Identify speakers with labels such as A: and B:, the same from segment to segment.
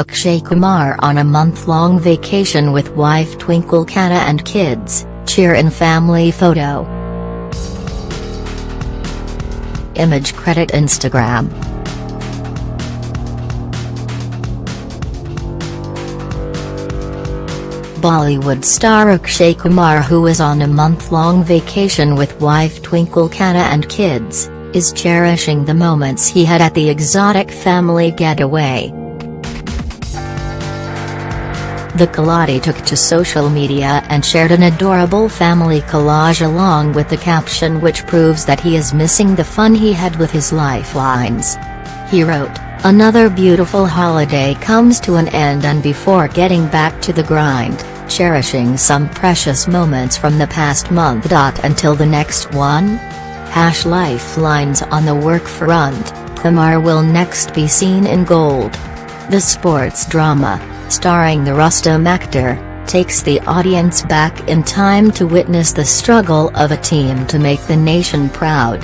A: Akshay Kumar on a month-long vacation with wife Twinkle Khanna and kids, cheer in family photo. Image credit Instagram. Bollywood star Akshay Kumar who is on a month-long vacation with wife Twinkle Khanna and kids, is cherishing the moments he had at the exotic family getaway. The Khiladi took to social media and shared an adorable family collage along with the caption which proves that he is missing the fun he had with his lifelines. He wrote, Another beautiful holiday comes to an end and before getting back to the grind, cherishing some precious moments from the past month. Until the next one? Hash lifelines on the work front, Kumar will next be seen in Gold. The sports drama, starring the Rustom actor, takes the audience back in time to witness the struggle of a team to make the nation proud.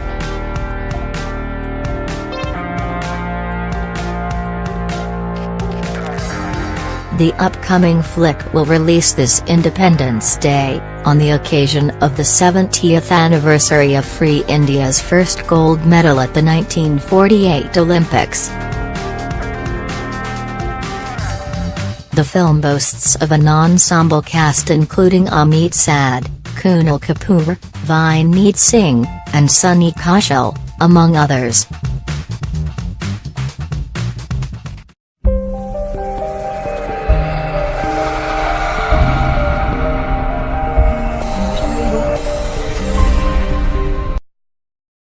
A: The upcoming flick will release this Independence Day, on the occasion of the 70th anniversary of Free India's first gold medal at the 1948 Olympics. The film boasts of an ensemble cast including Amit Sadh, Kunal Kapoor, Vineet Singh, and Sunny Kaushal, among others.